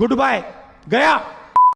Good bye गया।